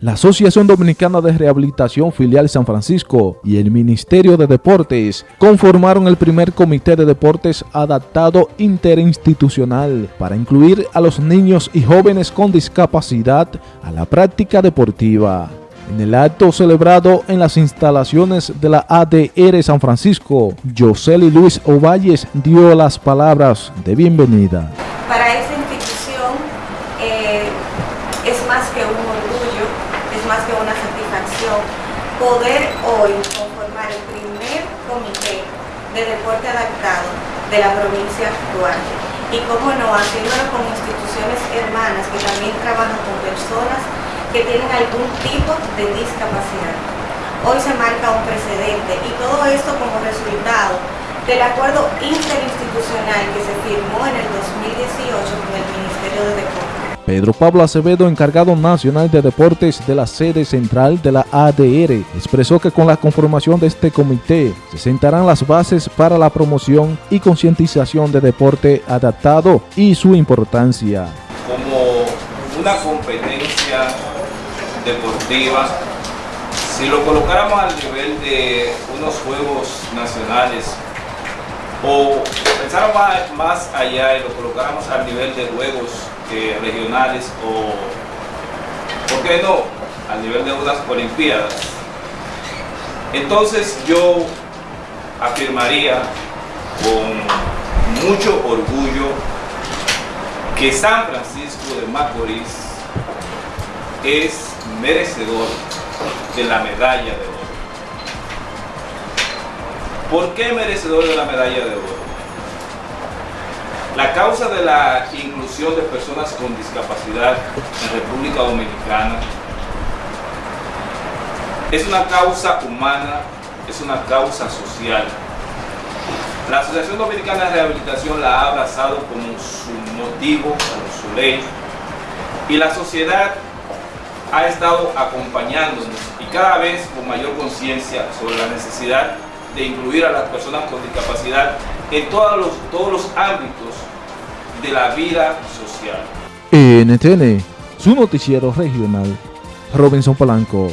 La Asociación Dominicana de Rehabilitación Filial San Francisco y el Ministerio de Deportes conformaron el primer comité de deportes adaptado interinstitucional para incluir a los niños y jóvenes con discapacidad a la práctica deportiva. En el acto celebrado en las instalaciones de la ADR San Francisco, Josely Luis Ovalles dio las palabras de bienvenida esta institución eh, es más que un orgullo, es más que una satisfacción poder hoy conformar el primer comité de deporte adaptado de la provincia actual. Y cómo no, haciéndolo con instituciones hermanas que también trabajan con personas que tienen algún tipo de discapacidad. Hoy se marca un precedente y todo esto como resultado del acuerdo interinstitucional que se firmó en el 2018 con el Ministerio de Deportes. Pedro Pablo Acevedo, encargado nacional de deportes de la sede central de la ADR, expresó que con la conformación de este comité se sentarán las bases para la promoción y concientización de deporte adaptado y su importancia. Como una competencia deportiva, si lo colocáramos al nivel de unos Juegos Nacionales o pensáramos más allá y lo colocáramos al nivel de Juegos eh, regionales o, ¿por qué no?, al nivel de unas Olimpiadas. Entonces yo afirmaría con mucho orgullo que San Francisco de Macorís es merecedor de la medalla de oro. ¿Por qué merecedor de la medalla de oro? La causa de la inclusión de personas con discapacidad en República Dominicana es una causa humana, es una causa social. La Asociación Dominicana de Rehabilitación la ha abrazado como su motivo, como su ley, y la sociedad ha estado acompañándonos y cada vez con mayor conciencia sobre la necesidad de incluir a las personas con discapacidad en todos los, todos los ámbitos de la vida social. NTN, su noticiero regional, Robinson Polanco.